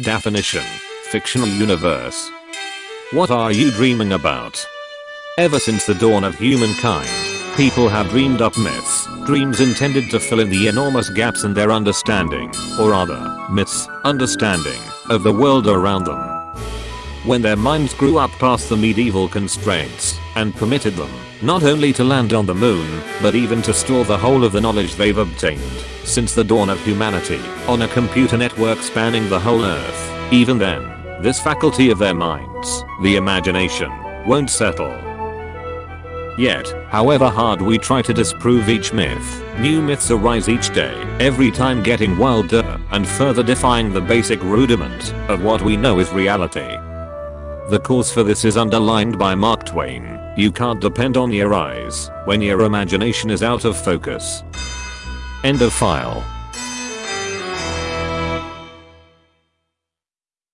Definition. Fictional universe. What are you dreaming about? Ever since the dawn of humankind, people have dreamed up myths, dreams intended to fill in the enormous gaps in their understanding, or rather, myths, understanding, of the world around them. When their minds grew up past the medieval constraints, and permitted them, not only to land on the moon, but even to store the whole of the knowledge they've obtained, since the dawn of humanity, on a computer network spanning the whole earth, even then, this faculty of their minds, the imagination, won't settle. Yet, however hard we try to disprove each myth, new myths arise each day, every time getting wilder and further defying the basic rudiment of what we know is reality. The cause for this is underlined by Mark Twain, you can't depend on your eyes when your imagination is out of focus end of file.